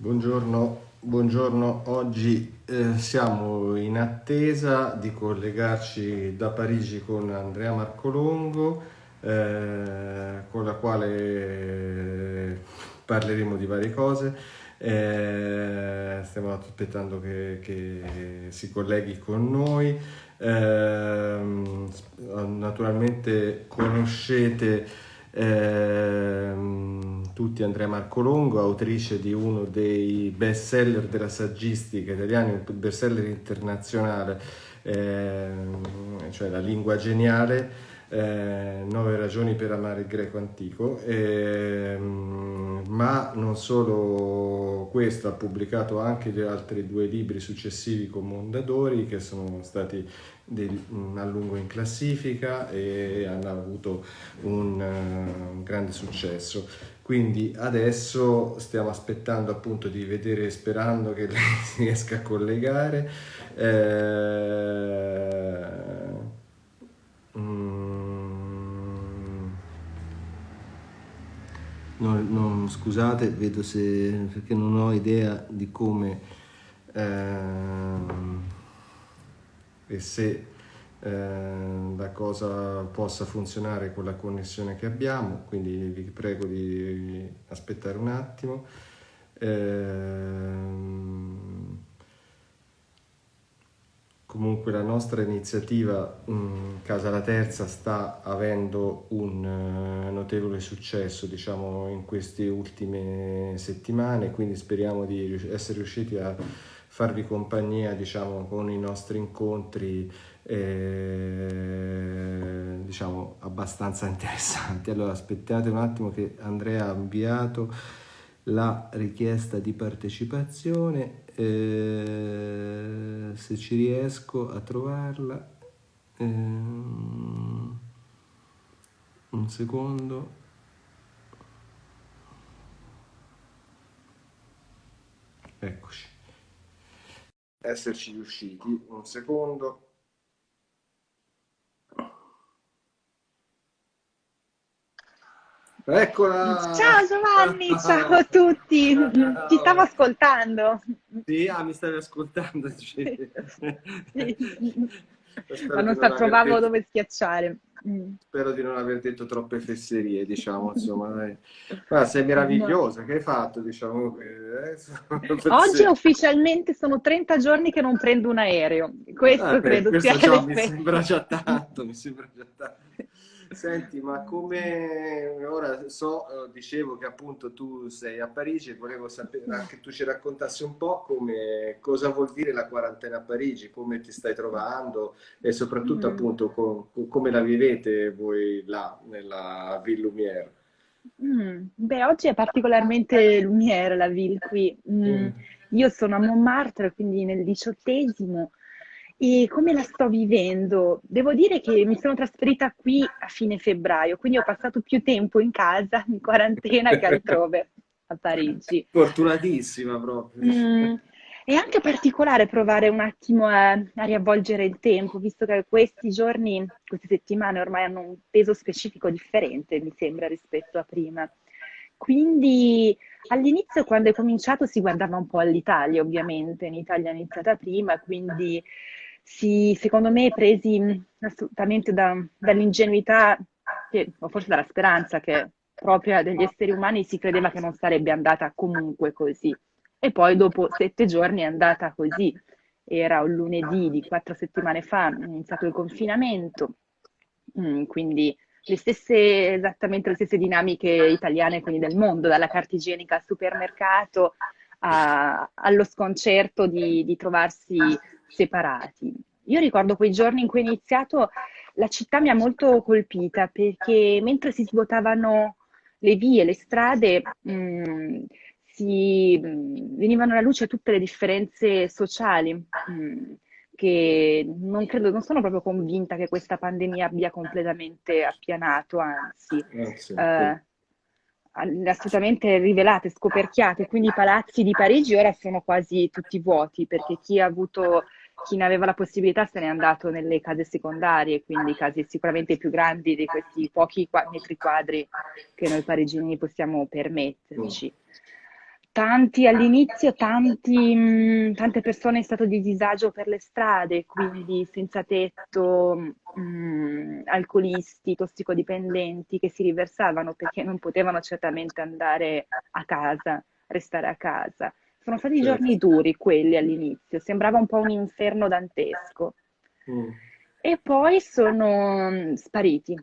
Buongiorno, buongiorno. oggi eh, siamo in attesa di collegarci da Parigi con Andrea Marcolongo, eh, con la quale parleremo di varie cose. Eh, stiamo aspettando che, che, si colleghi con noi. Ehm, naturalmente conoscete ehm, tutti Andrea Marcolongo, autrice di uno dei best seller della saggistica italiana, un best seller internazionale, ehm, cioè La lingua geniale, eh, Nove ragioni per amare il greco antico, ehm, ma non solo questo, ha pubblicato anche gli altri due libri successivi con Mondadori che sono stati del, a lungo in classifica e hanno avuto un, uh, un, grande successo. Quindi adesso stiamo aspettando appunto di vedere, sperando che lei si riesca a collegare. Eh, mm, non, non, scusate, vedo se perché non ho idea di come eh, e se eh, la cosa possa funzionare con la connessione che abbiamo, quindi vi prego di aspettare un attimo. Ehm, comunque la nostra iniziativa Casa la Terza sta avendo un uh, notevole successo diciamo in queste ultime settimane quindi speriamo di essere riusciti a farvi compagnia diciamo, con i nostri incontri eh, diciamo abbastanza interessanti. Allora aspettate un attimo che Andrea ha inviato la richiesta di partecipazione, eh, se ci riesco a trovarla, eh, un secondo. Eccoci esserci riusciti. Un secondo. Eccola! Ciao Giovanni, ciao a tutti, ti stavo ascoltando. Sì, ah, mi stavi ascoltando. Sì. Ma non sa, trovavo detto... dove schiacciare. Mm. Spero di non aver detto troppe fesserie, diciamo, insomma. Dai. sei meravigliosa, no. che hai fatto, diciamo? Eh, Oggi ufficialmente sono 30 giorni che non prendo un aereo. Questo ah, credo questo sia mi sembra già tanto, mi sembra già tanto. Senti, ma come ora so, eh, dicevo che appunto tu sei a Parigi e volevo sapere anche tu ci raccontassi un po' come, cosa vuol dire la quarantena a Parigi, come ti stai trovando e soprattutto mm. appunto com, come la vivete voi là nella Ville Lumière. Mm. Beh, oggi è particolarmente Lumière la Ville qui. Mm. mm. Io sono a Montmartre, quindi nel diciottesimo e come la sto vivendo? Devo dire che mi sono trasferita qui a fine febbraio, quindi ho passato più tempo in casa, in quarantena, che altrove a Parigi. Fortunatissima proprio. Mm, è anche particolare provare un attimo a, a, riavvolgere il tempo, visto che questi giorni, queste settimane ormai hanno un peso specifico differente, mi sembra, rispetto a prima. Quindi all'inizio, quando è cominciato, si guardava un po' all'Italia, ovviamente. In Italia è iniziata prima, quindi si, secondo me, presi assolutamente da, dall'ingenuità, o forse dalla speranza che propria degli esseri umani si credeva che non sarebbe andata comunque così. E poi dopo sette giorni è andata così. Era un lunedì di quattro settimane fa, è iniziato il confinamento, mm, quindi le stesse, esattamente le stesse dinamiche italiane, quindi del mondo, dalla carta igienica al supermercato a, allo sconcerto di, di trovarsi separati. Io ricordo quei giorni in cui è iniziato, la città mi ha molto colpita perché mentre si svuotavano le vie, le strade, mh, mm, si, mh, mm, venivano alla luce tutte le differenze sociali. Mh, mm, che non credo, non sono proprio convinta che questa pandemia abbia completamente appianato, anzi, eh, assolutamente rivelate, scoperchiate, quindi i palazzi di Parigi ora sono quasi tutti vuoti perché chi ha avuto chi ne aveva la possibilità se n'è andato nelle case secondarie, quindi case sicuramente più grandi di questi pochi metri quadri che noi parigini possiamo permetterci. tanti all'inizio, mh, tante persone in stato di disagio per le strade, quindi senza tetto, mh, alcolisti, tossicodipendenti che si riversavano perché non potevano certamente andare a casa, restare a casa. Sono stati certo. giorni duri quelli all'inizio, sembrava un po' un inferno dantesco. Mm. E poi sono mh, spariti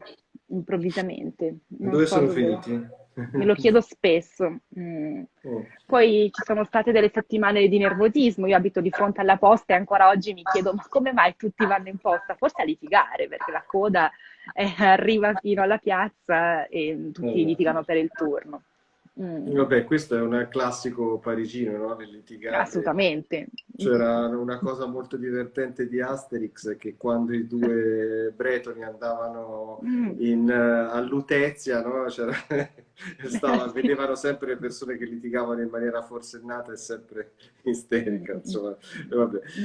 improvvisamente. Non Dove so sono dove. finiti? Me lo chiedo spesso. Mm. Mm. Poi ci sono state delle settimane di nervosismo, io abito di fronte alla posta e ancora oggi mi chiedo ma come mai tutti vanno in posta? Forse a litigare, perché la coda eh, arriva fino alla piazza e tutti Eh. litigano per il turno. Mm. Vabbè, questo è un classico parigino, no? Nel litigare. Assolutamente. C'era una cosa molto divertente di Asterix che quando i due bretoni andavano Mm. in, eh, a Lutezia, no? C'era- stava- vedevano sempre le persone che litigavano in maniera forsennata e sempre isterica, insomma.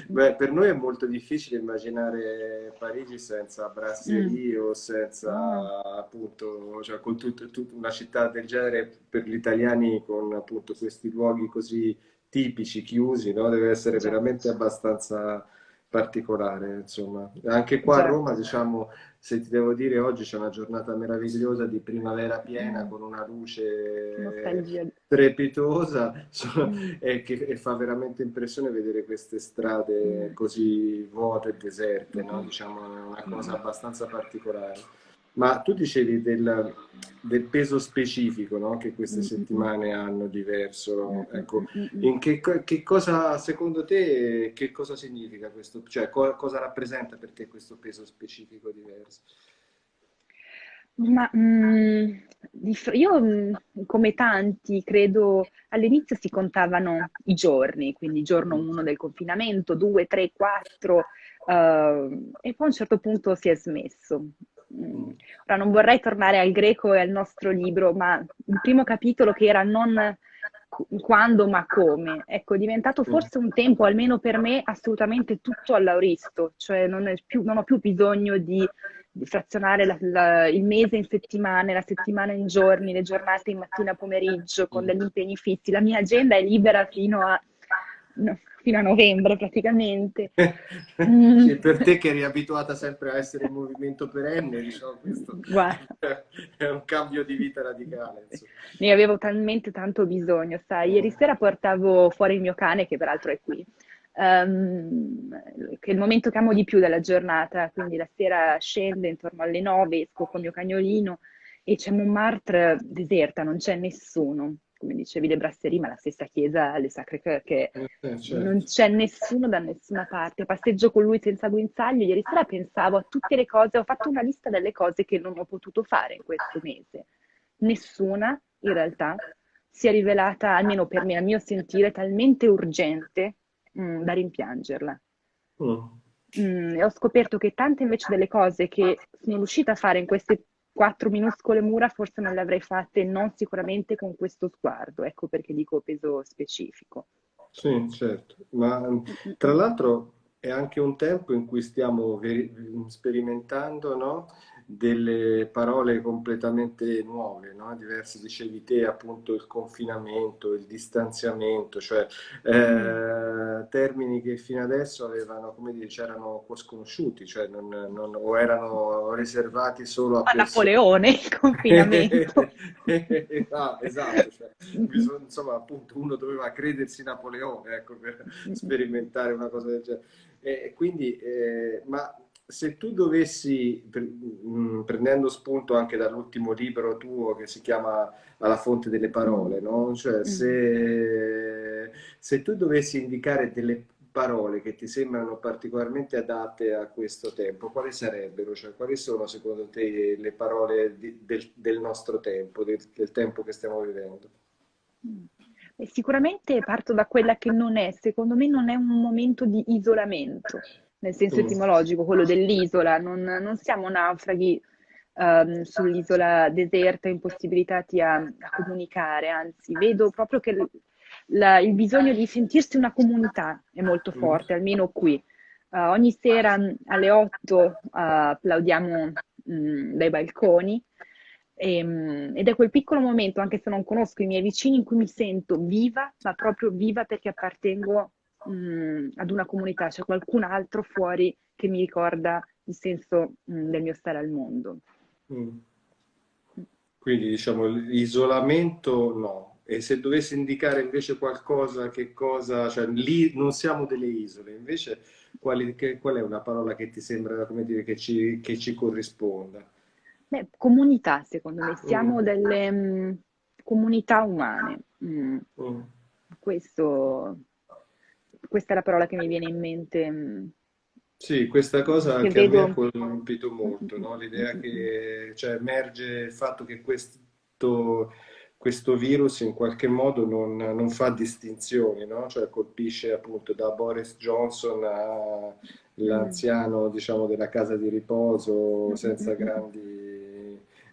Beh, per noi è molto difficile immaginare Parigi senza brasserie o senza appunto, cioè con tut- tut- una città del genere per gli italiani con appunto questi luoghi così tipici, chiusi, no? Deve essere Già. veramente abbastanza particolare, insomma. Anche qua a Già. Roma, diciamo, se ti devo dire, oggi c'è una giornata meravigliosa di primavera piena con una luce nostalgia. strepitosa so- Mm. e che e fa veramente impressione vedere queste strade Mm. così vuote e deserte, no? Mm. Diciamo, è una cosa abbastanza particolare. Ma tu dicevi del, del peso specifico, no? Che queste Mm, mm, settimane hanno diverso. mm, mm, Ecco, mm, mm, mm. in che, che cosa, secondo te, che cosa significa questo? Cioè, co- cosa rappresenta per te questo peso specifico diverso? Ma mm, fr- io, mm, come tanti, credo all'inizio si contavano i giorni, quindi giorno 1 del confinamento, 2, 3, 4, e poi a un certo punto si è smesso. Mm. Ora non vorrei tornare al greco e al nostro libro, ma il primo capitolo che era non qu- quando ma come, ecco, è diventato forse un tempo, almeno per me, assolutamente tutto all'auristo, cioè non, è più- non ho più bisogno di, di frazionare la- la- il mese in settimane, la settimana in giorni, le giornate in mattina pomeriggio con degli impegni fissi. La mia agenda è libera fino a, no, fino a novembre praticamente. Mm. Sì, per te che eri abituata sempre a essere in movimento perenne, diciamo, questo Guarda. è un cambio di vita radicale. insomma. Ne avevo talmente tanto bisogno, sai. Ieri sera portavo fuori il mio cane, che peraltro è qui, ehm, che è il momento che amo di più della giornata, quindi la sera scende intorno alle 9, esco con il mio cagnolino e c'è Montmartre deserta, non c'è nessuno. Come dicevi, le brasserie, ma la stessa chiesa, le Sacre Coeur, che Eh, certo. non c'è nessuno da nessuna parte. Passeggio con lui senza guinzaglio. Ieri sera pensavo a tutte le cose, ho fatto una lista delle cose che non ho potuto fare in questo mese. Nessuna, in realtà, si è rivelata, almeno per me, a mio sentire, talmente urgente, mm, da rimpiangerla. Mm. Mm, e ho scoperto che tante invece delle cose che sono riuscita a fare in queste quattro minuscole mura, forse non le avrei fatte, non sicuramente con questo sguardo. Ecco perché dico peso specifico. Sì, certo, ma mm, tra l'altro è anche un tempo in cui stiamo veri- sperimentando, no? Delle parole completamente nuove, no? Diverse, dicevi te, appunto il confinamento, il distanziamento, cioè eh, termini che fino adesso avevano, come dire, c'erano un po' sconosciuti, cioè non, non- o erano riservati solo a A. Napoleone, il confinamento. Ah, esatto, cioè, bisogna- insomma, appunto, uno doveva credersi Napoleone, ecco, per sperimentare una cosa del genere. E quindi, eh, ma se tu dovessi, mh, prendendo spunto anche dall'ultimo libro tuo che si chiama Alla fonte delle parole, no? Cioè, se, se tu dovessi indicare delle parole che ti sembrano particolarmente adatte a questo tempo, quali sarebbero? Cioè, quali sono secondo te le parole di- del, del nostro tempo, del, del tempo che stiamo vivendo? Sicuramente parto da quella che non è, secondo me non è un momento di isolamento, nel senso Mm. etimologico, quello dell'isola, non, non siamo naufraghi ehm, sull'isola deserta, impossibilitati a, a comunicare, anzi vedo proprio che il, la- il bisogno di sentirsi una comunità è molto forte, almeno qui. Eh, ogni sera mh, alle 8 eh, applaudiamo mh, dai balconi E, mm, ed è quel piccolo momento, anche se non conosco i miei vicini, in cui mi sento viva, ma proprio viva perché appartengo mh, mm, ad una comunità, c'è qualcun altro fuori che mi ricorda il senso mh, mm, del mio stare al mondo. Mm. Quindi diciamo l'isolamento no, e se dovessi indicare invece qualcosa, che cosa, cioè lì non siamo delle isole, invece quali, che, qual è una parola che ti sembra, come dire, che ci, che ci corrisponda? Beh, comunità, secondo me, siamo mm. delle mh, comunità umane. Mm. Mm. Questo, questa è la parola che mi viene in mente. Sì, questa cosa anche vedo... a me ha colpito molto, no? l'idea che cioè, emerge il fatto che questo, questo virus in qualche modo non, non fa distinzioni, no? cioè colpisce appunto da Boris Johnson all'anziano diciamo, della casa di riposo senza grandi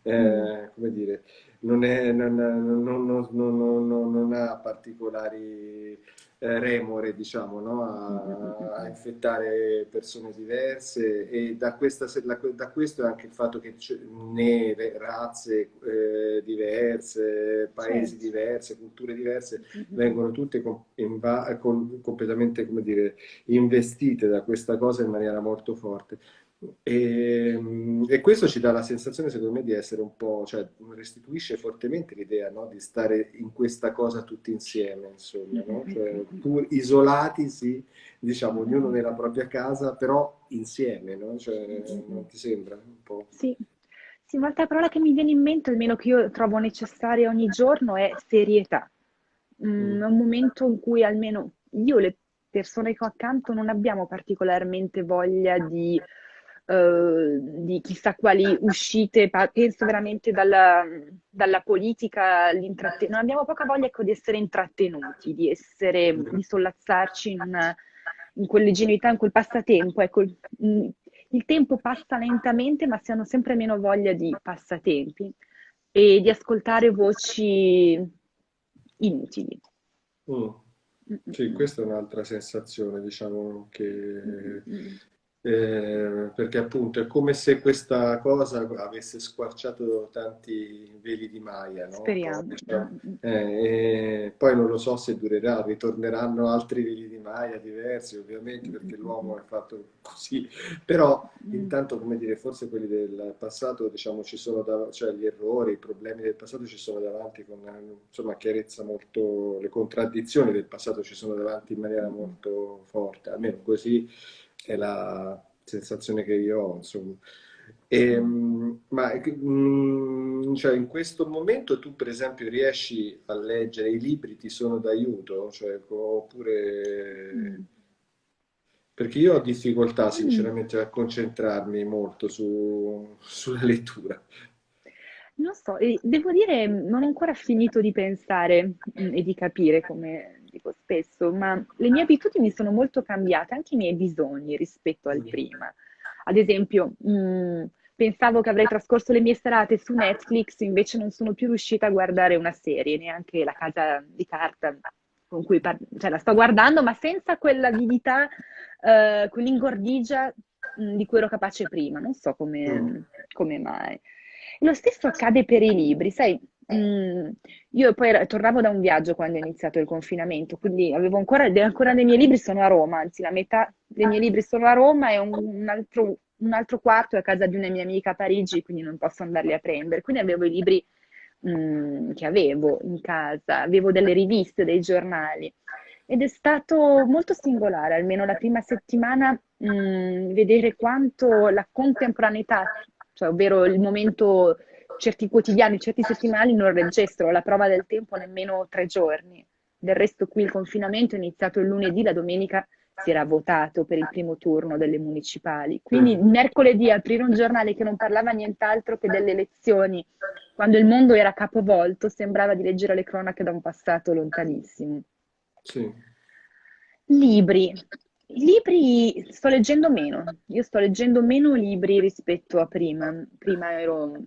eh, come dire, non, è, non, non, non, ha particolari remore, diciamo, no? a, a, infettare persone diverse e da, questa, da, questo è anche il fatto che nere, razze eh, diverse, paesi certo. diverse, culture diverse, vengono tutte com con, completamente, come dire, investite da questa cosa in maniera molto forte. E, ehm, e, questo ci dà la sensazione, secondo me, di essere un po', cioè restituisce fortemente l'idea no? di stare in questa cosa tutti insieme, insomma, no? cioè, pur isolati, sì, diciamo, ognuno nella propria casa, però insieme, no? Cioè, non ti sembra un po'? Sì. Sì, un'altra parola che mi viene in mente, almeno che io trovo necessaria ogni giorno, è serietà. Mm, è un momento in cui almeno io, le persone che ho accanto, non abbiamo particolarmente voglia di eh, di chissà quali uscite, penso veramente dalla, dalla politica, non abbiamo poca voglia ecco, di essere intrattenuti, di, essere, di sollazzarci in, in quell'ingenuità, in quel passatempo. Ecco, il, il tempo passa lentamente, ma si hanno sempre meno voglia di passatempi e di ascoltare voci inutili. Mm. Sì, questa è un'altra sensazione, diciamo, che eh, perché appunto è come se questa cosa avesse squarciato tanti veli di Maya. No? Speriamo. Diciamo. Eh, poi non lo so se durerà, ritorneranno altri veli di Maya diversi ovviamente perché l'uomo è fatto così, però mm. intanto come dire, forse quelli del passato diciamo ci sono, da, cioè gli errori, i problemi del passato ci sono davanti con insomma chiarezza molto, le contraddizioni del passato ci sono davanti in maniera molto forte, almeno così è la sensazione che io ho, insomma. E, ehm, ma mm, cioè, in questo momento tu, per esempio, riesci a leggere i libri, ti sono d'aiuto? Cioè, oppure... Mm. Perché io ho difficoltà, mm. sinceramente, a concentrarmi molto su, sulla lettura. Non so, devo dire, non ho ancora finito di pensare e di capire come dico spesso, ma le mie abitudini sono molto cambiate, anche i miei bisogni rispetto al prima. Ad esempio, mh, mm, pensavo che avrei trascorso le mie serate su Netflix, invece non sono più riuscita a guardare una serie, neanche La casa di carta con cui par- cioè, la sto guardando, ma senza quell'avidità, uh, quell'ingordigia mh, di cui ero capace prima. Non so come, mm. come mai. Lo stesso accade per i libri, sai, Mm, io poi tornavo da un viaggio quando è iniziato il confinamento, quindi avevo ancora, ancora dei miei libri sono a Roma, anzi la metà dei miei libri sono a Roma e un, un, altro, un altro, quarto è a casa di una mia amica a Parigi, quindi non posso andarli a prendere. Quindi avevo i libri mm, che avevo in casa, avevo delle riviste, dei giornali. Ed è stato molto singolare, almeno la prima settimana, mm, vedere quanto la contemporaneità, cioè ovvero il momento certi quotidiani, certi settimanali non registrano la prova del tempo nemmeno tre giorni. Del resto qui il confinamento è iniziato il lunedì, la domenica si era votato per il primo turno delle municipali. Quindi mm. mercoledì aprire un giornale che non parlava nient'altro che delle elezioni, quando il mondo era capovolto, sembrava di leggere le cronache da un passato lontanissimo. Sì. Libri. Libri sto leggendo meno. Io sto leggendo meno libri rispetto a prima. Prima ero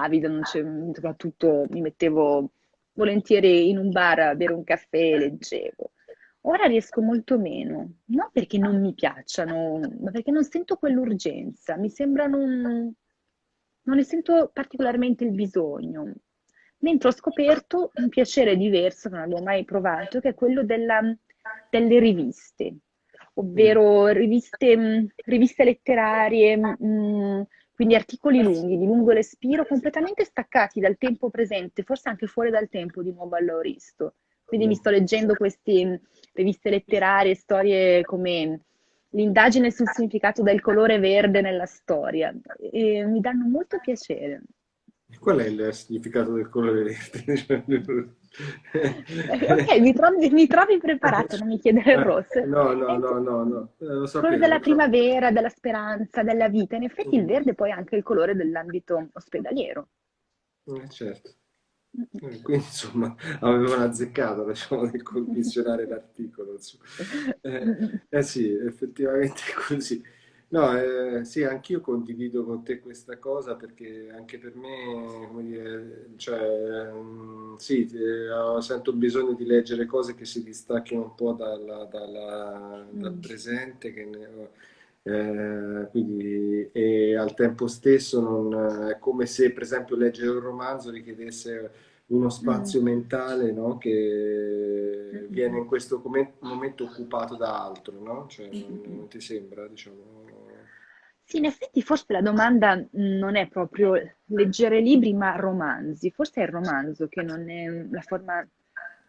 avida, soprattutto mi mettevo volentieri in un bar a bere un caffè e leggevo. Ora riesco molto meno, non perché non mi piacciono, ma perché non sento quell'urgenza, mi sembrano non ne sento particolarmente il bisogno. Mentre ho scoperto un piacere diverso, che non avevo mai provato, che è quello della, delle riviste, ovvero riviste, riviste letterarie, mh, quindi articoli lunghi, di lungo respiro, completamente staccati dal tempo presente, forse anche fuori dal tempo di nuovo all'Auristo. Quindi mi sto leggendo queste riviste letterarie, storie come l'indagine sul significato del colore verde nella storia e mi danno molto piacere. Qual è il significato del colore verde? Ok, mi trovi, mi trovi, preparato, non mi chiedere il rosso. No, no, no, no, no. Eh, lo sapevo, quello della primavera, della speranza, della vita. In effetti il verde poi è anche il colore dell'ambito ospedaliero. Eh, certo. Eh, quindi insomma avevano azzeccato diciamo, nel commissionare l'articolo. Eh, eh, sì, effettivamente è così. No, eh, sì, anch'io condivido con te questa cosa perché anche per me, come dire, cioè, mh, mm, sì, eh, sento bisogno di leggere cose che si distacchino un po' dalla, dalla, dal mm. presente, che ne, eh, quindi, e al tempo stesso non, è come se, per esempio, leggere un romanzo richiedesse uno spazio mm. mentale no? che viene in questo momento occupato da altro, no? Cioè, non, non ti sembra, diciamo? Sì, in effetti forse la domanda non è proprio leggere libri, ma romanzi. Forse è il romanzo che non è la forma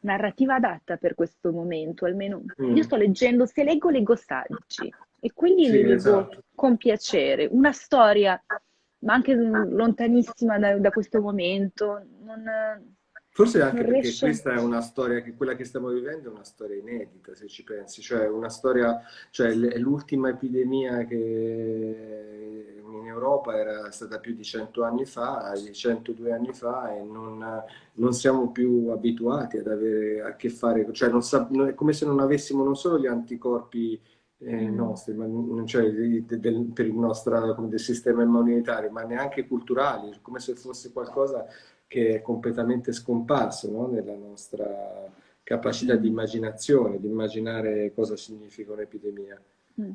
narrativa adatta per questo momento, almeno mm. io sto leggendo, se leggo, leggo saggi e quindi sì, li leggo esatto. con piacere. Una storia, ma anche lontanissima da, da questo momento, non, Forse anche perché riesce... questa è una storia, che quella che stiamo vivendo è una storia inedita, se ci pensi, cioè una storia, cioè l'ultima epidemia che in Europa era stata più di 100 anni fa, di 102 anni fa, e non, non siamo più abituati ad avere a che fare, cioè sa, è come se non avessimo non solo gli anticorpi eh, mm. nostri, ma, cioè del, del, per il nostro del sistema immunitario, ma neanche culturali, come se fosse qualcosa che è completamente scomparso no? nella nostra capacità di immaginazione, di immaginare cosa significa un'epidemia. Mm.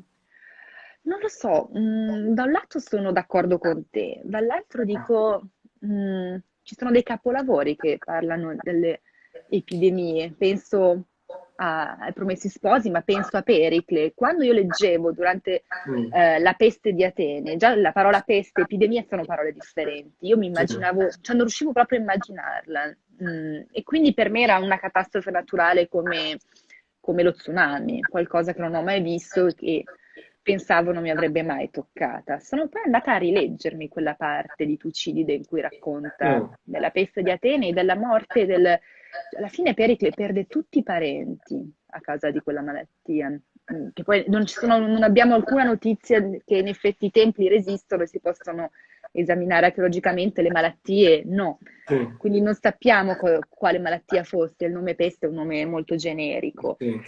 Non lo so, mm, da un lato sono d'accordo con te, dall'altro dico mm, ci sono dei capolavori che parlano delle epidemie, penso ai Promessi Sposi, ma penso a Pericle. Quando io leggevo durante mm. eh, la peste di Atene, già la parola peste e epidemia sono parole differenti. Io mi immaginavo, cioè non riuscivo proprio a immaginarla. Mm, e quindi per me era una catastrofe naturale come, come lo tsunami, qualcosa che non ho mai visto e che pensavo non mi avrebbe mai toccata. Sono poi andata a rileggermi quella parte di Tucidide in cui racconta mm. della peste di Atene e della morte del alla fine Pericle perde tutti i parenti a causa di quella malattia. Mm, che poi non, sono, non abbiamo alcuna notizia che in effetti i templi resistono e si possono esaminare archeologicamente le malattie, no. Sì. Quindi non sappiamo quale malattia fosse, il nome peste è un nome molto generico. Sì.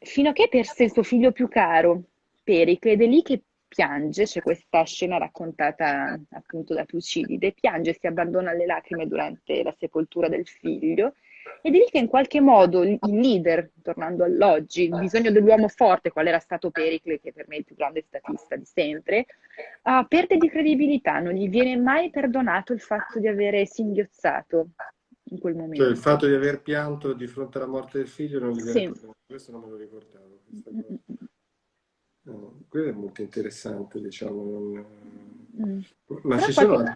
Fino a che perse il suo figlio più caro, Pericle, ed è lì che piange, c'è questa scena raccontata appunto da Tucidide, piange, si abbandona alle lacrime durante la sepoltura del figlio ed è lì che in qualche modo il leader, tornando all'oggi, il bisogno dell'uomo forte, qual era stato Pericle, che per me è il più grande statista di sempre, uh, perde di credibilità, non gli viene mai perdonato il fatto di avere singhiozzato in quel momento. Cioè il fatto di aver pianto di fronte alla morte del figlio non gli viene sì. perdonato, questo non me lo ricordavo. No, quello è molto interessante, diciamo. Non... Mm. Ma Però ci sono...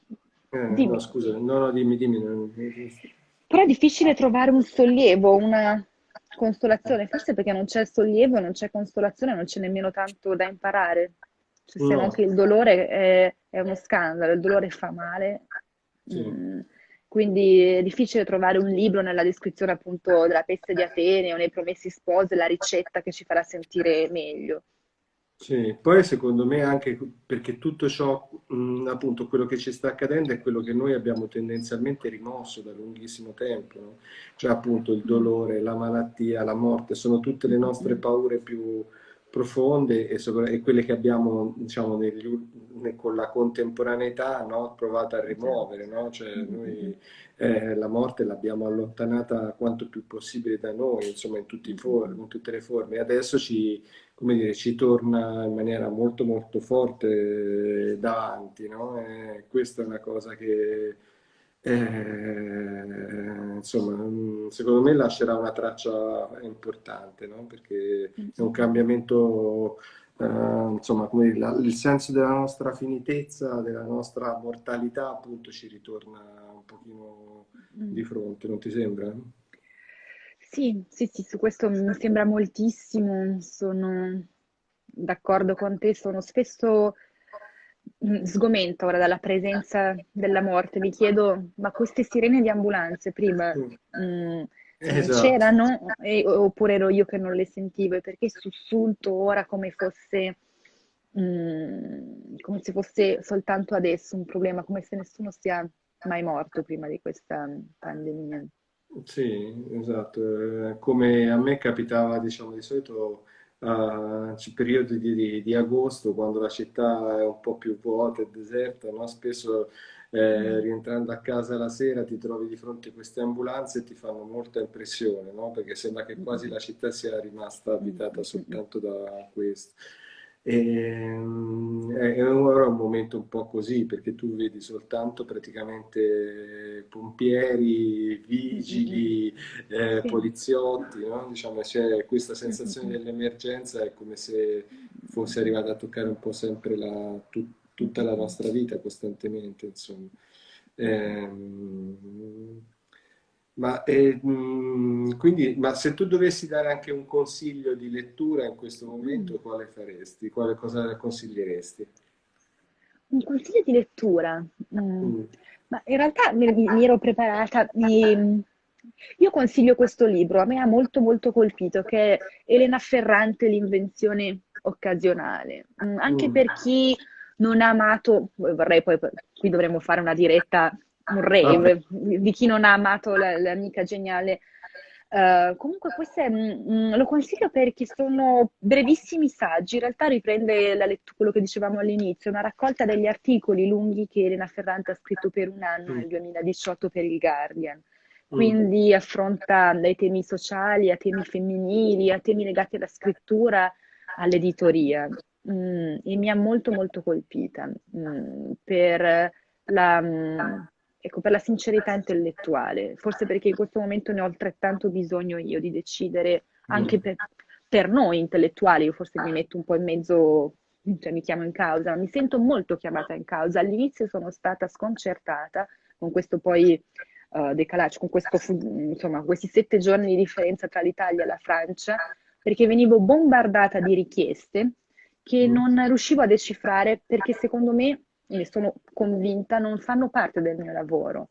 Eh, no, scusa, no, no, dimmi, dimmi. Non... Però è difficile trovare un sollievo, una consolazione, forse perché non c'è sollievo, non c'è consolazione, non c'è nemmeno tanto da imparare. Cioè, se no. anche il dolore è, è, uno scandalo, il dolore fa male. Sì. Mm. Quindi è difficile trovare un libro nella descrizione appunto della peste di Atene o nei promessi sposi, la ricetta che ci farà sentire meglio. Sì, poi secondo me anche perché tutto ciò, mh, appunto, quello che ci sta accadendo è quello che noi abbiamo tendenzialmente rimosso da lunghissimo tempo, no? cioè appunto il dolore, la malattia, la morte, sono tutte le nostre paure più profonde e, sopra- e quelle che abbiamo, diciamo, negli, con la contemporaneità no? provato a rimuovere, no? cioè noi eh, la morte l'abbiamo allontanata quanto più possibile da noi, insomma in, for- in tutte le forme, e adesso ci come dire, ci torna in maniera molto molto forte davanti, no? E questa è una cosa che eh, insomma, secondo me lascerà una traccia importante, no? Perché è un cambiamento, eh, insomma, come la, il senso della nostra finitezza, della nostra mortalità, appunto, ci ritorna un pochino mm. di fronte, non ti sembra? Sì, sì, sì, su questo mi sembra moltissimo, sono d'accordo con te, sono spesso mm, sgomenta ora dalla presenza della morte, mi chiedo, ma queste sirene di ambulanze prima mh, mm, esatto. c'erano oppure ero io che non le sentivo e perché sussulto ora come fosse, mh, mm, come se fosse soltanto adesso un problema, come se nessuno sia mai morto prima di questa pandemia. Sì, esatto. Eh, come a me capitava, diciamo, di solito a periodi di, di, di agosto, quando la città è un po' più vuota e deserta, no? Spesso eh, mm. rientrando a casa la sera ti trovi di fronte a queste ambulanze e ti fanno molta impressione, no? Perché sembra che quasi la città sia rimasta abitata soltanto da questo. E, ehm, è ora un momento un po' così perché tu vedi soltanto praticamente pompieri, vigili, eh, poliziotti, no? diciamo, c'è questa sensazione dell'emergenza, è come se fosse arrivata a toccare un po' sempre la, tu, tutta la nostra vita costantemente. Insomma. Ehm, ma, eh, quindi, ma se tu dovessi dare anche un consiglio di lettura in questo momento, mm. quale faresti? Quale cosa consiglieresti? Un consiglio di lettura? Mm. Mm. Ma in realtà mi, mi ero preparata. Mi, io consiglio questo libro, a me ha molto molto colpito, che è Elena Ferrante, L'invenzione occasionale. Mm, anche mm. per chi non ha amato, vorrei poi, qui dovremmo fare una diretta un rave di chi non ha amato l'amica geniale. Uh, comunque questo è, mh, mm, lo consiglio perché sono brevissimi saggi, in realtà riprende lettura, quello che dicevamo all'inizio, una raccolta degli articoli lunghi che Elena Ferrante ha scritto per un anno mm. nel 2018 per il Guardian. Mm. Quindi mm. affronta dai temi sociali a temi femminili, a temi legati alla scrittura, all'editoria. Mm, e mi ha molto molto colpita mm, per la ecco, per la sincerità intellettuale, forse perché in questo momento ne ho altrettanto bisogno io di decidere anche mm. per, per noi intellettuali, io forse mi metto un po' in mezzo, cioè mi chiamo in causa, mi sento molto chiamata in causa. All'inizio sono stata sconcertata con questo poi uh, decalaggio, con questo, insomma, questi sette giorni di differenza tra l'Italia e la Francia, perché venivo bombardata di richieste che mm. non riuscivo a decifrare perché secondo me ne sono convinta, non fanno parte del mio lavoro.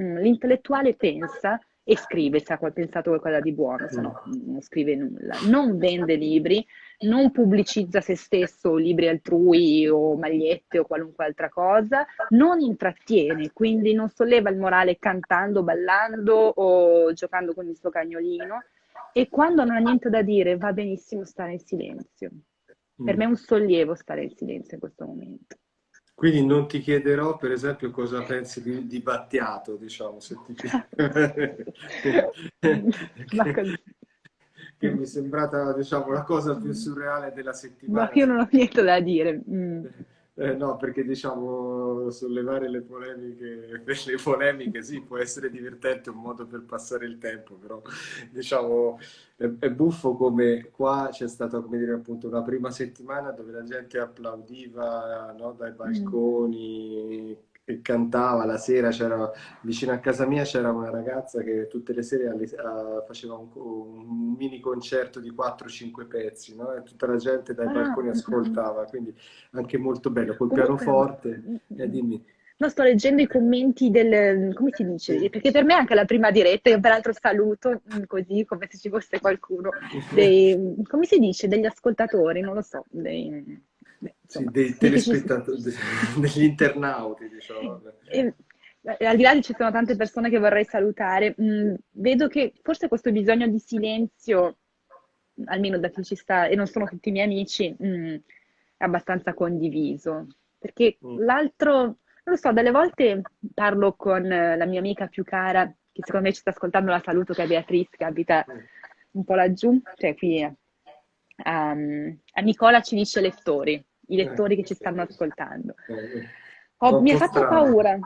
Mm, l'intellettuale pensa e scrive se ha pensato qualcosa di buono, se no non scrive nulla. Non vende libri, non pubblicizza se stesso libri altrui o magliette o qualunque altra cosa, non intrattiene, quindi non solleva il morale cantando, ballando o giocando con il suo cagnolino e quando non ha niente da dire va benissimo stare in silenzio. Per mm. me è un sollievo stare in silenzio in questo momento. Quindi non ti chiederò, per esempio, cosa pensi di, di Battiato, diciamo, se ti... che, che mi è sembrata, diciamo, la cosa più surreale della settimana. Ma io non ho niente da dire. Mm. Eh, no, perché diciamo sollevare le polemiche le polemiche sì, può essere divertente, un modo per passare il tempo, però diciamo è, è buffo come qua c'è stata come dire appunto una prima settimana dove la gente applaudiva no, dai mm. balconi, che cantava la sera, c'era vicino a casa mia c'era una ragazza che tutte le sere alle, uh, faceva un, un, mini concerto di 4-5 pezzi, no? e tutta la gente dai ah, balconi ascoltava, quindi anche molto bello, col pianoforte. Eh, dimmi. No, sto leggendo i commenti del... come si dice? Perché per me è anche la prima diretta, io peraltro saluto mm, così come se ci fosse qualcuno, dei, come si dice? Degli ascoltatori, non lo so, dei sì, dei telespettatori, degli internauti, diciamo. E, al di là di ci sono tante persone che vorrei salutare, mh, mm, vedo che forse questo bisogno di silenzio, almeno da chi ci sta, e non sono tutti i miei amici, mh, mm, è abbastanza condiviso. Perché mm. l'altro, non lo so, delle volte parlo con la mia amica più cara, che secondo me ci sta ascoltando, la saluto, che è Beatrice, che abita un po' laggiù, cioè qui um, a Nicola ci dice lettori, i lettori che ci stanno ascoltando. Oh, mi ha fatto paura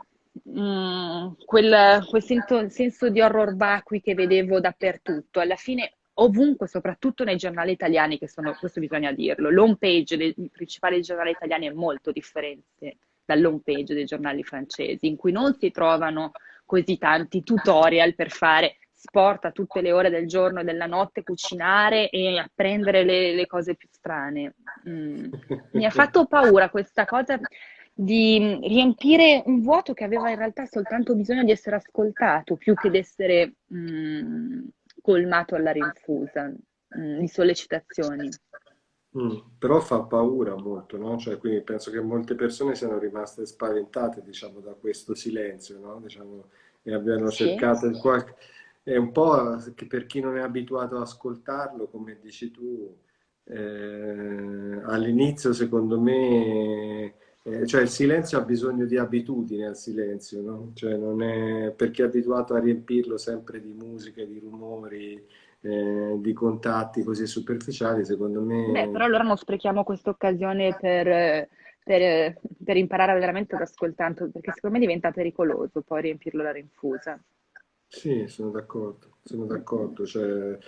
mm, quel, quel senso, senso, di horror vacui che vedevo dappertutto. Alla fine, ovunque, soprattutto nei giornali italiani, che sono, questo bisogna dirlo, l'home page dei principali giornali italiani è molto differente dall'home page dei giornali francesi, in cui non si trovano così tanti tutorial per fare sport a tutte le ore del giorno e della notte, cucinare e apprendere le, le cose più strane. Mm. Mi ha fatto paura questa cosa di riempire un vuoto che aveva in realtà soltanto bisogno di essere ascoltato più che di essere mm, colmato alla rinfusa mm, di sollecitazioni. Mm, però fa paura molto, no? Cioè, quindi penso che molte persone siano rimaste spaventate, diciamo, da questo silenzio, no? Diciamo, e abbiano sì. cercato in qualche è un po' che per chi non è abituato ad ascoltarlo, come dici tu, eh, all'inizio secondo me, eh, cioè il silenzio ha bisogno di abitudine al silenzio, no? Cioè non è, per chi è abituato a riempirlo sempre di musica, di rumori, eh, di contatti così superficiali, secondo me... Beh, però allora non sprechiamo questa occasione per... Per, per, imparare veramente ad ascoltare, perché secondo me diventa pericoloso poi riempirlo la rinfusa. Sì, sono d'accordo, sono d'accordo. Cioè,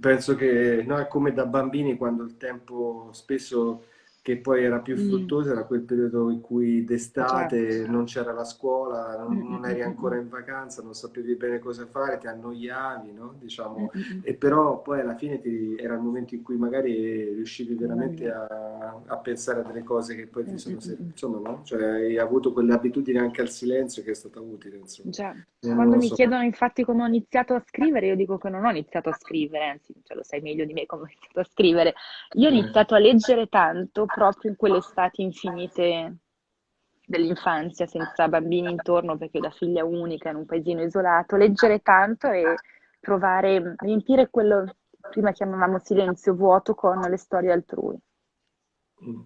penso che noi come da bambini quando il tempo spesso che poi era più mm. fruttuosa, era quel periodo in cui d'estate certo. non c'era la scuola, non, mm, non, mm, eri ancora in vacanza, non sapevi bene cosa fare, ti annoiavi, no? diciamo. e però poi alla fine ti, era il momento in cui magari riuscivi veramente a, a, pensare a delle cose che poi ti sono servite, insomma, no? Cioè hai avuto quell'abitudine anche al silenzio che è stata utile, insomma. Già. Quando mi so. chiedono infatti come ho iniziato a scrivere, io dico che non ho iniziato a scrivere, anzi, cioè, lo sai meglio di me come ho iniziato a scrivere. Io ho eh. iniziato a leggere tanto proprio in quelle estati infinite dell'infanzia, senza bambini intorno, perché la figlia unica in un paesino isolato, leggere tanto e provare a riempire quello che prima chiamavamo silenzio vuoto con le storie altrui. Mm.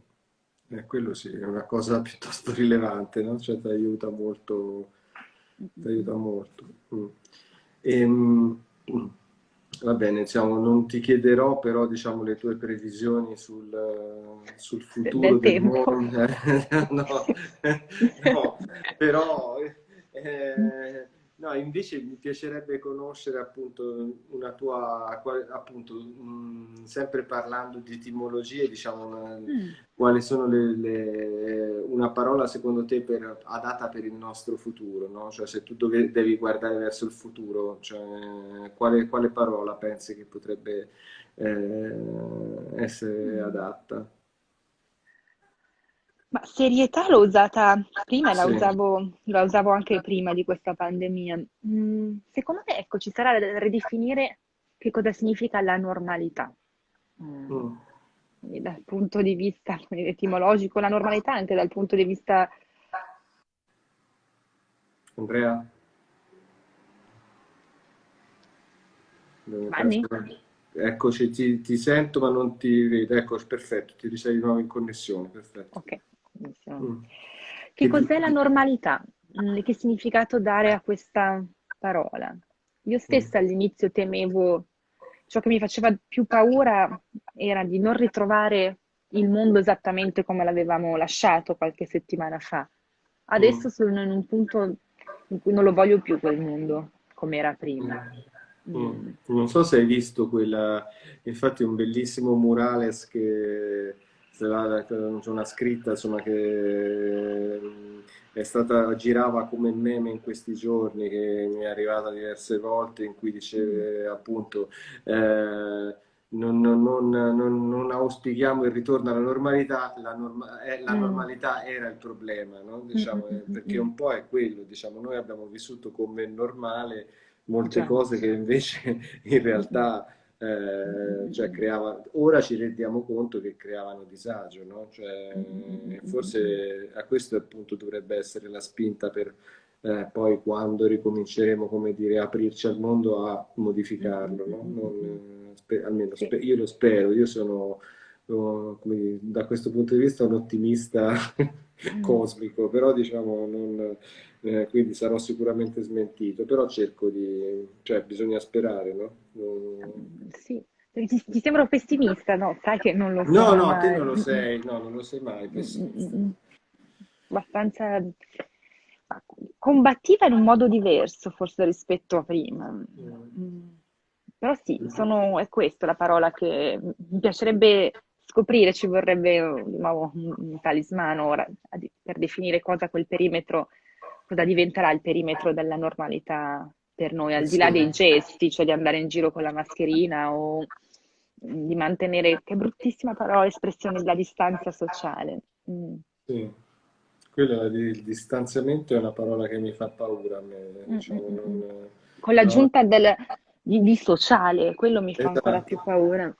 Eh, quello sì, è una cosa piuttosto rilevante, no? Cioè ti aiuta molto, ti aiuta molto. Mm. E, mm, Va bene, diciamo, non ti chiederò però diciamo, le tue previsioni sul, sul futuro del, del mondo. no, no, però eh, No, invece mi piacerebbe conoscere appunto una tua, appunto, mh, sempre parlando di etimologie, diciamo, una, mm. quali sono le, le, una parola secondo te per, adatta per il nostro futuro, no? Cioè se tu dove, devi guardare verso il futuro, cioè, quale, quale parola pensi che potrebbe eh, essere mm. adatta? Ma serietà l'ho usata prima la, usavo, la usavo anche prima di questa pandemia. Mm, secondo me, ecco, ci sarà da ridefinire che cosa significa la normalità. Mm. Mm. Dal punto di vista etimologico, la normalità anche dal punto di vista... Andrea? Vanni? Eccoci, ti, ti, sento ma non ti vedo. Ecco, perfetto, ti risei di nuovo in connessione, perfetto. Ok. Mm. Che cos'è la normalità? Mm, che significato dare a questa parola? Io stessa mm. all'inizio temevo, ciò che mi faceva più paura era di non ritrovare il mondo esattamente come l'avevamo lasciato qualche settimana fa. Adesso mm. sono in un punto in cui non lo voglio più quel mondo come era prima. Mm. Non so se hai visto quella, infatti un bellissimo murales che c'è una scritta insomma, che è stata, girava come meme in questi giorni, che mi è arrivata diverse volte, in cui diceva mm. appunto eh, non, non, non, non, auspichiamo il ritorno alla normalità, la, norma, eh, la mm. normalità era il problema, no? diciamo, mm, perché un po' è quello, diciamo, noi abbiamo vissuto come normale molte cose che invece in realtà eh, cioè creava, ora ci rendiamo conto che creavano disagio, no? cioè, forse a questo appunto dovrebbe essere la spinta per eh, poi quando ricominceremo come dire, aprirci al mondo a modificarlo, no? non, spe, almeno io lo spero, io sono oh, dire, da questo punto di vista un ottimista mm. cosmico, però diciamo non eh, quindi sarò sicuramente smentito, però cerco di, cioè bisogna sperare, no? Non... Sì, ti, ti sembro pessimista, no? Sai che non lo sono No, no, mai. te non lo sei, no, non lo sei mai pessimista. Abbastanza combattiva in un modo diverso, forse rispetto a prima. Mm. Però sì, sono, è questa la parola che mi piacerebbe scoprire, ci vorrebbe nuovo, un talismano ora per definire cosa quel perimetro, cosa diventerà il perimetro della normalità per noi, al di là dei gesti, cioè di andare in giro con la mascherina o di mantenere, che bruttissima parola, espressione della distanza sociale. Mm. Sì, quello il distanziamento è una parola che mi fa paura a me, mm, diciamo, mm, non, con l'aggiunta no. del di, di sociale, quello mi fa esatto. ancora più paura.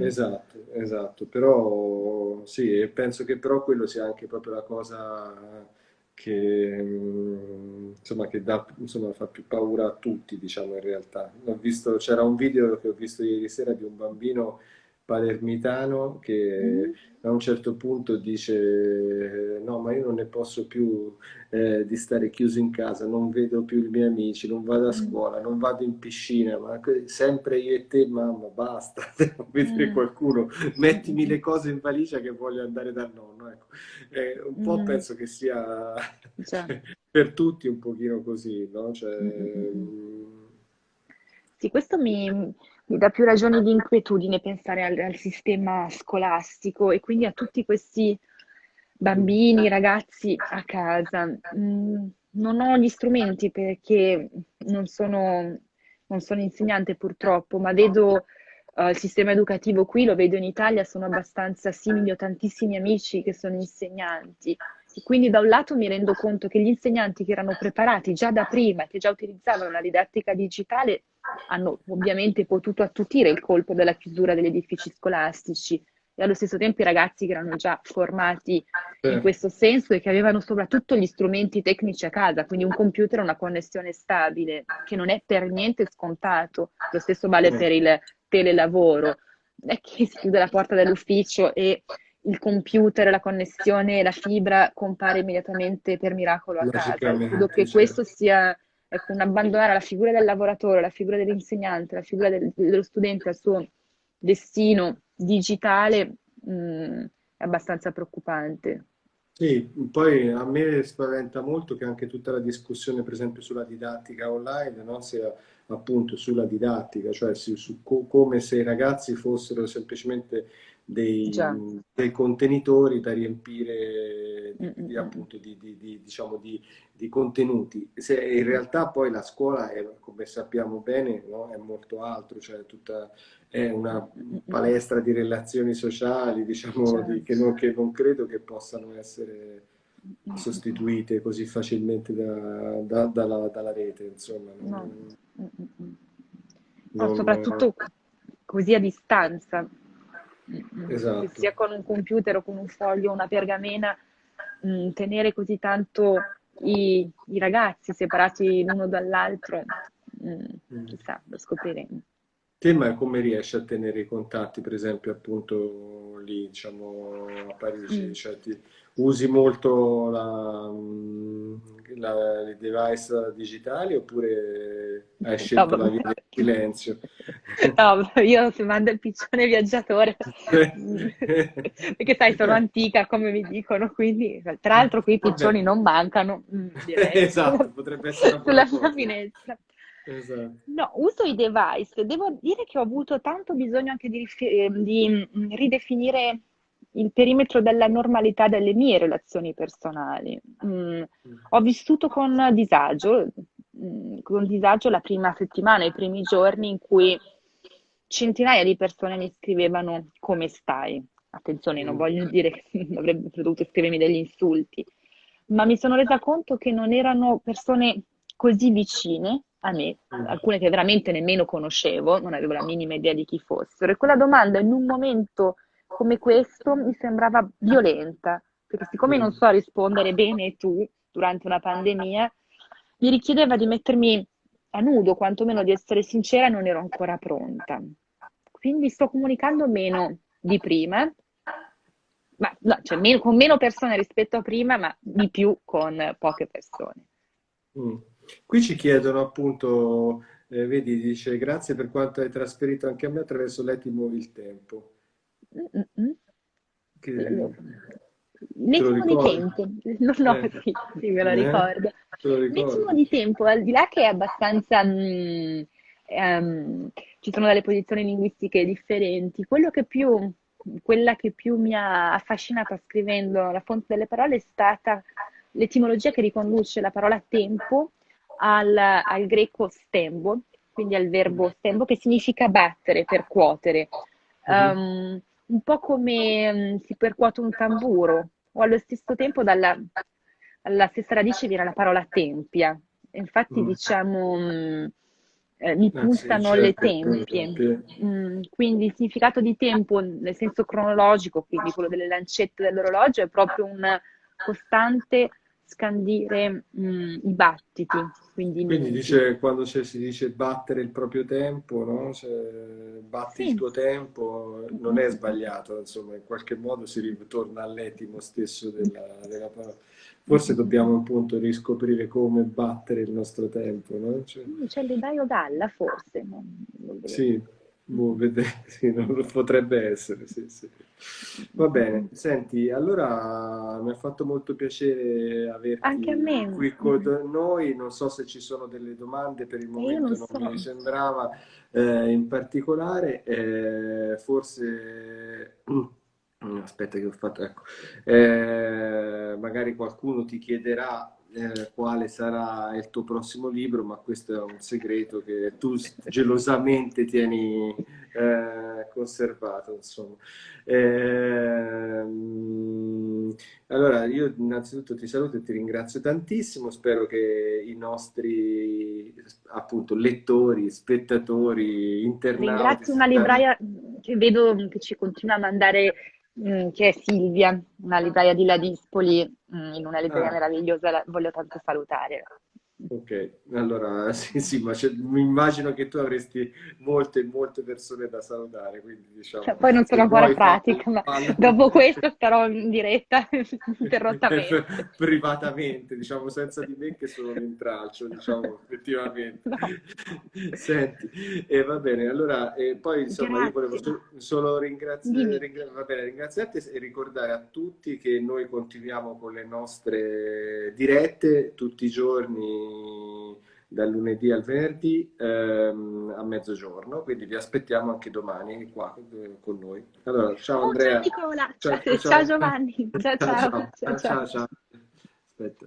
Esatto, esatto, però sì, penso che però quello sia anche proprio la cosa che, mm, insomma, che dà, insomma, fa più paura a tutti, diciamo in realtà. C'era un video che ho visto ieri sera di un bambino palermitano che mm. a un certo punto dice no ma io non ne posso più eh, di stare chiuso in casa, non vedo più i miei amici, non vado a mm. scuola, non vado in piscina, ma sempre io e te mamma basta, devo vedere mm. qualcuno, mettimi le cose in valigia che voglio andare dal nonno. Ecco. Eh, un po' mm. penso che sia per tutti un pochino così, no? Cioè, sì, questo mi, mi dà più ragioni di inquietudine pensare al, al, sistema scolastico e quindi a tutti questi bambini, ragazzi a casa. Mm, non ho gli strumenti perché non sono, non sono insegnante purtroppo, ma vedo uh, il sistema educativo qui, lo vedo in Italia, sono abbastanza simili, ho tantissimi amici che sono insegnanti. Quindi da un lato mi rendo conto che gli insegnanti che erano preparati già da prima, che già utilizzavano la didattica digitale, hanno ovviamente potuto attutire il colpo della chiusura degli edifici scolastici e allo stesso tempo i ragazzi che erano già formati in questo senso e che avevano soprattutto gli strumenti tecnici a casa, quindi un computer e una connessione stabile, che non è per niente scontato. Lo stesso vale per il telelavoro. Non è che si chiude la porta dell'ufficio e il computer, la connessione, la fibra compare immediatamente per miracolo a casa. Credo che questo sia ecco, un abbandonare la figura del lavoratore, la figura dell'insegnante, la figura del, dello studente al suo destino digitale mh, mm, è abbastanza preoccupante. Sì, poi a me spaventa molto che anche tutta la discussione, per esempio, sulla didattica online, no? sia appunto sulla didattica, cioè su, su co come se i ragazzi fossero semplicemente dei, dei contenitori da riempire di, di, appunto, di, di, diciamo, di, contenuti. Se in realtà poi la scuola, è, come sappiamo bene, no? è molto altro, cioè tutta, è una palestra di relazioni sociali, diciamo, certo. che, non, che non credo che possano essere sostituite così facilmente da, da, dalla, dalla, rete, insomma. No. Non, soprattutto così a distanza, esatto. sia con un computer o con un foglio una pergamena, mh, mm, tenere così tanto i, i, ragazzi separati l'uno dall'altro, mm, mm. chissà, lo scopriremo. Te ma come riesci a tenere i contatti, per esempio, appunto lì, diciamo, a Parigi? Mm. Cioè, ti, usi molto la, la, i device digitali oppure hai scelto no, la via del silenzio? No, io se mando il piccione viaggiatore, perché sai, sono antica come mi dicono, quindi tra l'altro qui i piccioni non mancano, mm, direi. esatto, potrebbe essere sulla mia finestra. Esatto. No, uso i device. Devo dire che ho avuto tanto bisogno anche di, di mm, ridefinire il perimetro della normalità delle mie relazioni personali. Mm, ho vissuto con disagio, mm, con disagio la prima settimana, i primi giorni in cui centinaia di persone mi scrivevano come stai. Attenzione, non voglio dire che avrebbe dovuto scrivermi degli insulti, ma mi sono resa conto che non erano persone così vicine a me, alcune che veramente nemmeno conoscevo, non avevo la minima idea di chi fossero. E quella domanda in un momento come questo mi sembrava violenta, perché siccome non so rispondere bene tu durante una pandemia, mi richiedeva di mettermi a nudo, quantomeno di essere sincera, non ero ancora pronta. Quindi sto comunicando meno di prima, ma no, cioè meno, con meno persone rispetto a prima, ma di più con poche persone. Mm. Qui ci chiedono appunto Eh, vedi, dice grazie per quanto hai trasferito anche a me attraverso Leti Muovi il Tempo. Mm-mm. Che... Nettimo di tempo, no, no, eh. sì, sì, me lo eh? ricordo. Nettimo di tempo, al di là che è abbastanza... Mh, um, ci sono delle posizioni linguistiche differenti, quello che più, quella che più mi ha affascinata scrivendo La fonte delle parole è stata l'etimologia che riconduce la parola tempo al, al greco stembo, quindi al verbo stembo che significa battere, percuotere. Um, un po' come um, si percuote un tamburo, o allo stesso tempo dalla, dalla stessa radice viene la parola tempia. Infatti mm. diciamo um, eh, mi ah, sì, certo, le tempie. Mm, quindi il significato di tempo nel senso cronologico, quindi quello delle lancette dell'orologio, è proprio un costante scandire mh, i battiti. Quindi, quindi dice, quando si dice battere il proprio tempo, no? batti sì. il tuo tempo, non è sbagliato, insomma, in qualche modo si ritorna all'etimo stesso della, della parola. Forse dobbiamo appunto riscoprire come battere il nostro tempo, no? Cioè... C'è l'edaio Galla, forse. Non sì, Boh, sì, non potrebbe essere, sì, sì. Va bene, senti, allora mi ha fatto molto piacere averti qui con noi, non so se ci sono delle domande per il momento, non, non so. mi sembrava eh, in particolare, eh, forse... Aspetta che ho fatto, ecco, eh, magari qualcuno ti chiederà eh, quale sarà il tuo prossimo libro, ma questo è un segreto che tu gelosamente tieni eh, conservato. Insomma. Eh, allora, io innanzitutto ti saluto e ti ringrazio tantissimo. Spero che i nostri appunto lettori, spettatori, internauti. Ringrazio una libraia che vedo che ci continua a mandare che è Silvia, una libraia di Ladispoli, mm, in una libreria ah. meravigliosa, la voglio tanto salutare. Ok, allora sì, sì, ma mi immagino che tu avresti molte, molte persone da salutare, quindi diciamo... Cioè, poi non sono ancora pratica, ma dopo questo starò in diretta interrottamente. Privatamente, diciamo, senza di me che sono un intralcio, diciamo, effettivamente. No. Senti, e eh, va bene, allora, e poi insomma Grazie. io volevo solo, solo ringraziare, ringra va bene, ringraziarti e ricordare a tutti che noi continuiamo con le nostre dirette tutti i giorni dal lunedì al venerdì ehm, a mezzogiorno, quindi vi aspettiamo anche domani qua eh, con noi. Allora, ciao oh, Andrea. Ciao. Ciao, ciao. ciao Giovanni. Ciao ciao. ciao, ciao. ciao, ciao. Aspetta.